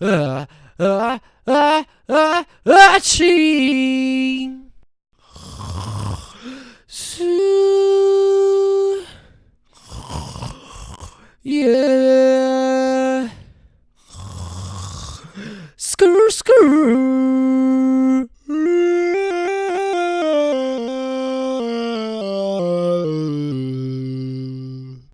uh, uh, uh, uh, aching. Yeah. screw, screw.